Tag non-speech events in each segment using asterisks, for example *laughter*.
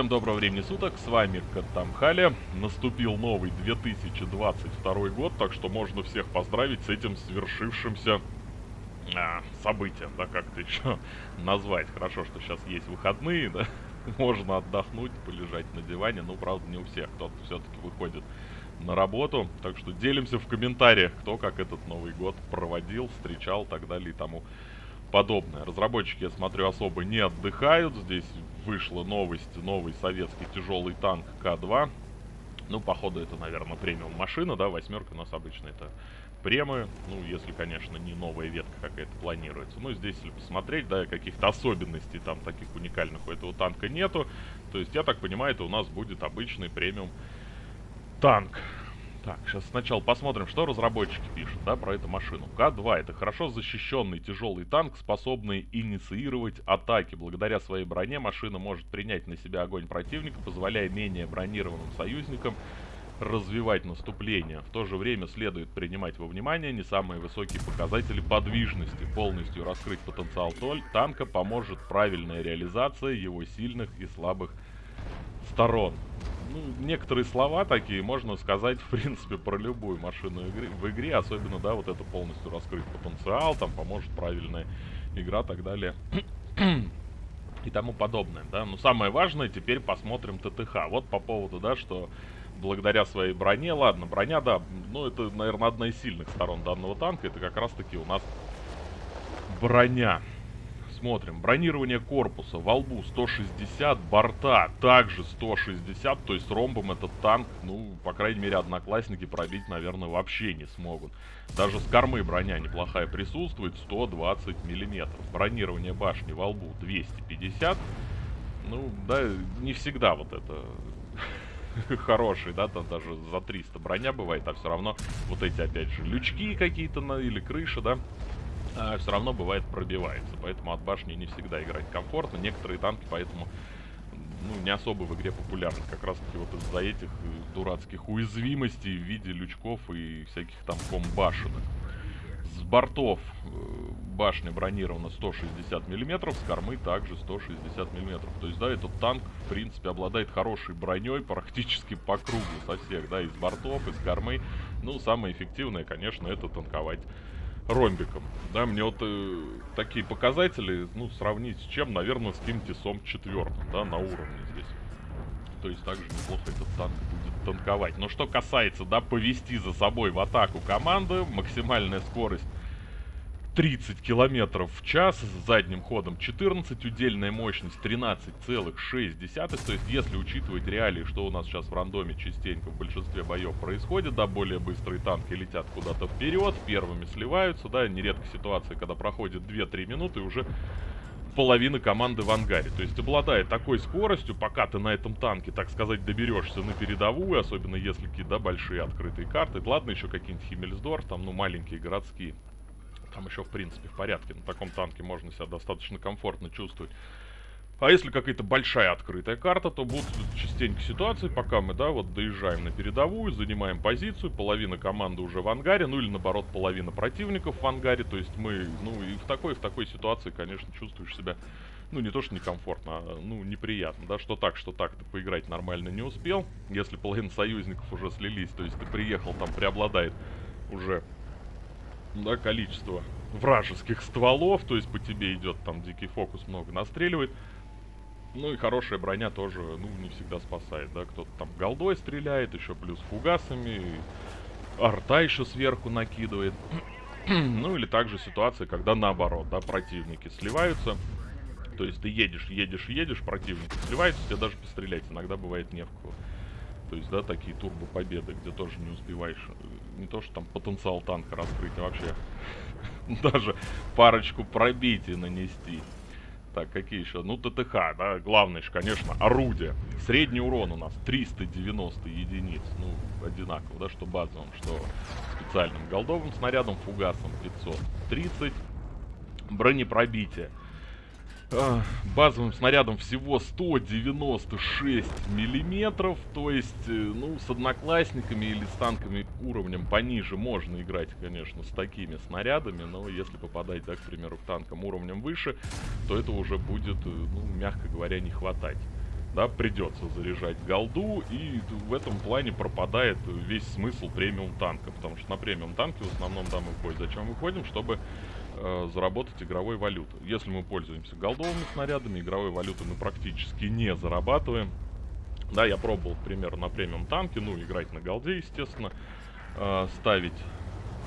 Всем доброго времени суток, с вами Катамхали. Наступил новый 2022 год, так что можно всех поздравить с этим свершившимся а, событием, да, как это еще *laughs* назвать. Хорошо, что сейчас есть выходные, да, *laughs* можно отдохнуть, полежать на диване, но, правда, не у всех, кто-то все-таки выходит на работу. Так что делимся в комментариях, кто как этот Новый год проводил, встречал, так далее и тому подобное. Разработчики, я смотрю, особо не отдыхают. Здесь вышла новость, новый советский тяжелый танк К-2. Ну, походу, это, наверное, премиум машина, да, восьмерка у нас обычно это премы, ну, если, конечно, не новая ветка какая-то планируется. Ну, здесь, если посмотреть, да, каких-то особенностей там таких уникальных у этого танка нету. То есть, я так понимаю, это у нас будет обычный премиум танк. Так, сейчас сначала посмотрим, что разработчики пишут, да, про эту машину. К-2 это хорошо защищенный тяжелый танк, способный инициировать атаки. Благодаря своей броне машина может принять на себя огонь противника, позволяя менее бронированным союзникам развивать наступление. В то же время следует принимать во внимание не самые высокие показатели подвижности. Полностью раскрыть потенциал танка поможет правильная реализация его сильных и слабых сторон ну, некоторые слова такие можно сказать, в принципе, про любую машину в игре, особенно, да, вот это полностью раскрыть потенциал, там поможет правильная игра, так далее. *clears throat* и тому подобное, да. Но самое важное, теперь посмотрим ТТХ. Вот по поводу, да, что благодаря своей броне, ладно, броня, да, ну, это, наверное, одна из сильных сторон данного танка, это как раз-таки у нас броня смотрим. Бронирование корпуса, во лбу 160, борта также 160, то есть ромбом этот танк, ну, по крайней мере, одноклассники пробить, наверное, вообще не смогут. Даже с кормы броня неплохая присутствует, 120 миллиметров. Бронирование башни во лбу 250. Ну, да, не всегда вот это *laughs* хороший, да, там даже за 300 броня бывает, а все равно вот эти, опять же, лючки какие-то или крыша, да, а, все равно бывает пробивается. Поэтому от башни не всегда играть комфортно. Некоторые танки поэтому ну, не особо в игре популярны. Как раз таки вот из-за этих э, дурацких уязвимостей в виде лючков и всяких там комбашенок. С бортов э, башня бронирована 160 мм, с кормы также 160 мм. То есть, да, этот танк, в принципе, обладает хорошей броней практически по кругу со всех, да, из бортов, из кормы. Ну, самое эффективное, конечно, это танковать ромбиком. Да, мне вот э, такие показатели, ну, сравнить с чем, наверное, с Кинтисом четвертым, да, на уровне здесь. То есть также неплохо этот танк будет танковать. Но что касается, да, повести за собой в атаку команды, максимальная скорость 30 километров в час с задним ходом 14, удельная мощность 13,6. То есть, если учитывать реалии, что у нас сейчас в рандоме частенько в большинстве боев происходит, да, более быстрые танки летят куда-то вперед, первыми сливаются, да, нередко ситуации, когда проходит 2-3 минуты, уже половина команды в ангаре. То есть, обладая такой скоростью, пока ты на этом танке, так сказать, доберешься на передовую, особенно если какие-то да, большие открытые карты, ладно, еще какие-нибудь Химмельсдорф, там, ну, маленькие городские там еще, в принципе, в порядке. На таком танке можно себя достаточно комфортно чувствовать. А если какая-то большая открытая карта, то будут частенько ситуации, пока мы, да, вот доезжаем на передовую, занимаем позицию, половина команды уже в ангаре, ну или наоборот, половина противников в ангаре, то есть мы, ну и в такой, в такой ситуации, конечно, чувствуешь себя, ну не то что некомфортно, а, ну неприятно, да, что так, что так, ты поиграть нормально не успел, если половина союзников уже слились, то есть ты приехал, там преобладает уже да, количество вражеских стволов, то есть по тебе идет там дикий фокус, много настреливает. Ну и хорошая броня тоже, ну, не всегда спасает, да, кто-то там голдой стреляет, еще плюс фугасами, арта еще сверху накидывает. *clears throat* ну или также ситуация, когда наоборот, да, противники сливаются, то есть ты едешь, едешь, едешь, противники сливаются, тебе даже пострелять иногда бывает не в кого. То есть, да, такие турбо-победы, где тоже не успеваешь, э, не то что там потенциал танка раскрыть, а вообще *laughs* даже парочку пробитий нанести. Так, какие еще? Ну, ТТХ, да, главное же, конечно, орудие. Средний урон у нас 390 единиц, ну, одинаково, да, что базовым, что специальным голдовым снарядом, фугасом 530. Бронепробитие базовым снарядом всего 196 миллиметров, то есть, э, ну, с одноклассниками или с танками уровнем пониже можно играть, конечно, с такими снарядами, но если попадать, да, к примеру, к танкам уровнем выше, то это уже будет, э, ну, мягко говоря, не хватать. Да, придется заряжать голду, и в этом плане пропадает весь смысл премиум танка, потому что на премиум танке в основном, да, мы в бой зачем выходим, чтобы э, заработать игровой валюты. Если мы пользуемся голдовыми снарядами, игровой валюты мы практически не зарабатываем. Да, я пробовал, к примеру, на премиум танке, ну, играть на голде, естественно, э, ставить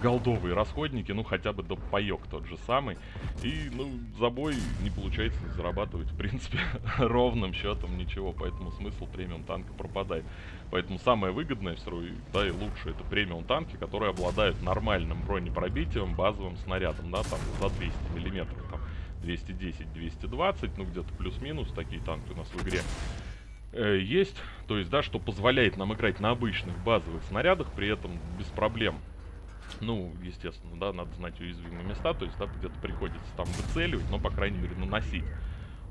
голдовые расходники, ну хотя бы до паёк тот же самый. И, ну, за бой не получается зарабатывать, в принципе, *laughs* ровным счетом ничего, поэтому смысл премиум танка пропадает. Поэтому самое выгодное все равно, да и лучшее, это премиум танки, которые обладают нормальным бронепробитием, базовым снарядом, да, там за 200 миллиметров, там 210-220, ну где-то плюс-минус такие танки у нас в игре э, есть, то есть, да, что позволяет нам играть на обычных базовых снарядах, при этом без проблем ну, естественно, да, надо знать уязвимые места, то есть, да, где-то приходится там выцеливать, но, по крайней мере, наносить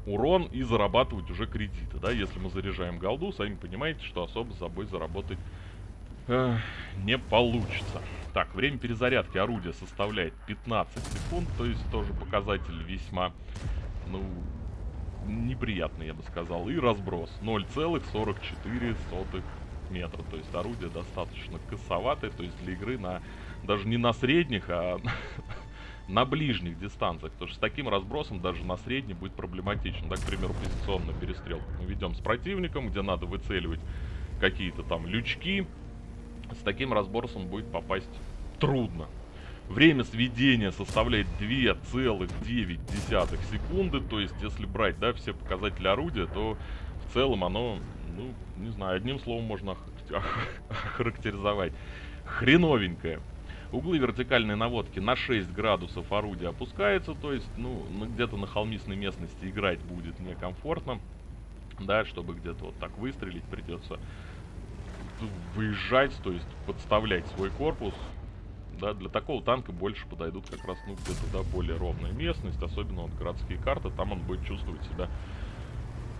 урон и зарабатывать уже кредиты, да, если мы заряжаем голду, сами понимаете, что особо за собой заработать э, не получится. Так, время перезарядки орудия составляет 15 секунд, то есть тоже показатель весьма, ну, неприятный, я бы сказал. И разброс 0,44 метра, то есть орудие достаточно косоватое, то есть для игры на даже не на средних, а на ближних дистанциях. Потому что с таким разбросом даже на средней будет проблематично. Да, к примеру, позиционную перестрелку мы ведем с противником, где надо выцеливать какие-то там лючки. С таким разбросом будет попасть трудно. Время сведения составляет 2,9 секунды. То есть, если брать да, все показатели орудия, то в целом оно, ну, не знаю, одним словом можно охарактеризовать. Хреновенькое. Углы вертикальной наводки на 6 градусов орудия опускается, то есть, ну, где-то на холмистной местности играть будет некомфортно. Да, чтобы где-то вот так выстрелить, придется выезжать, то есть подставлять свой корпус. Да, для такого танка больше подойдут как раз, ну, где-то, да, более ровная местность, особенно вот городские карты, там он будет чувствовать себя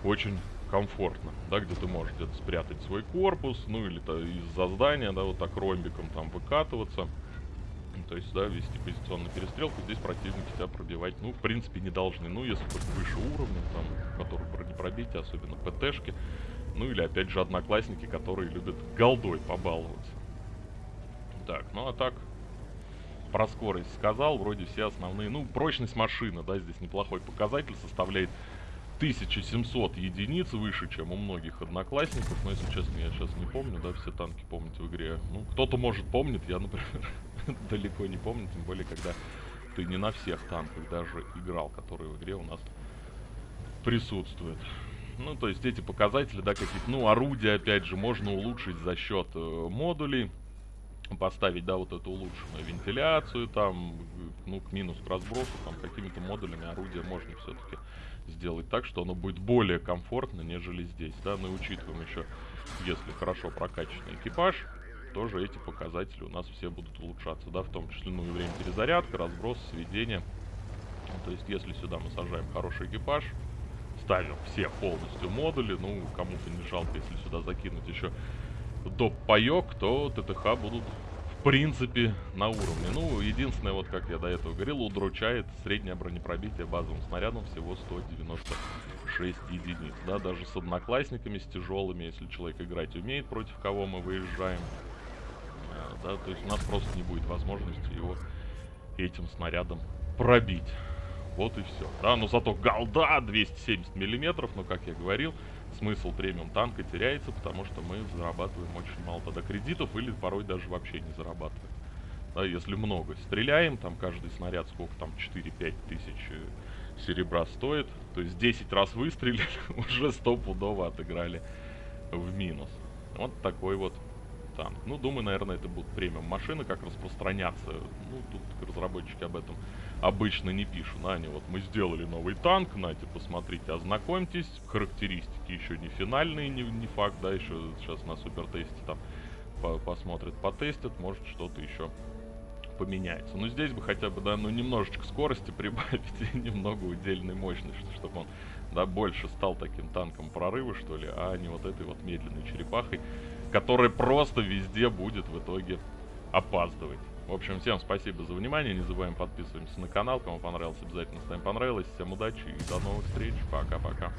очень комфортно, да, где ты можешь где-то спрятать свой корпус, ну, или то из-за здания, да, вот так ромбиком там выкатываться. То есть, да, вести позиционную перестрелку, здесь противники тебя пробивать, ну, в принципе, не должны. Ну, если только выше уровня, там, который бронепробитие, особенно ПТшки. Ну, или, опять же, одноклассники, которые любят голдой побаловаться. Так, ну, а так, про скорость сказал, вроде все основные. Ну, прочность машины, да, здесь неплохой показатель, составляет 1700 единиц выше, чем у многих одноклассников. Но, если честно, я сейчас не помню, да, все танки помните в игре. Ну, кто-то, может, помнит, я, например, *laughs* *laughs* далеко не помню, тем более, когда ты не на всех танках даже играл, которые в игре у нас присутствуют. Ну, то есть эти показатели, да, какие-то, ну, орудия, опять же, можно улучшить за счет э, модулей. Поставить, да, вот эту улучшенную вентиляцию, там, ну, к минус к разбросу, там, какими-то модулями орудия можно все-таки сделать так, что оно будет более комфортно, нежели здесь, да, ну, и учитываем еще, если хорошо прокачанный экипаж, тоже эти показатели у нас все будут улучшаться, да, в том числе, ну, и время перезарядка, разброс, сведение. То есть, если сюда мы сажаем хороший экипаж, ставим все полностью модули, ну, кому-то не жалко, если сюда закинуть еще доп. паёк, то ТТХ будут, в принципе, на уровне. Ну, единственное, вот как я до этого говорил, удручает среднее бронепробитие базовым снарядом всего 196 единиц, да, даже с одноклассниками, с тяжелыми, если человек играть умеет, против кого мы выезжаем, да, то есть у нас просто не будет возможности его этим снарядом пробить. Вот и все. Да, но зато голда 270 миллиметров, но как я говорил, смысл премиум танка теряется, потому что мы зарабатываем очень мало тогда кредитов или порой даже вообще не зарабатываем. Да, если много стреляем, там каждый снаряд сколько там 4-5 тысяч э, серебра стоит, то есть 10 раз выстрелили, *laughs* уже стопудово отыграли в минус. Вот такой вот танк. Ну, думаю, наверное, это будут премиум машины, как распространяться. Ну, тут разработчики об этом обычно не пишут. На, они вот мы сделали новый танк, нате, посмотрите, ознакомьтесь. Характеристики еще не финальные, не, не факт, да, еще сейчас на супертесте там по посмотрят, потестят, может что-то еще поменяется. Но здесь бы хотя бы, да, ну немножечко скорости *laughs* прибавить и немного удельной мощности, чтобы он, да, больше стал таким танком прорыва, что ли, а не вот этой вот медленной черепахой, который просто везде будет в итоге опаздывать. В общем, всем спасибо за внимание. Не забываем подписываться на канал. Кому понравилось, обязательно ставим понравилось. Всем удачи и до новых встреч. Пока-пока.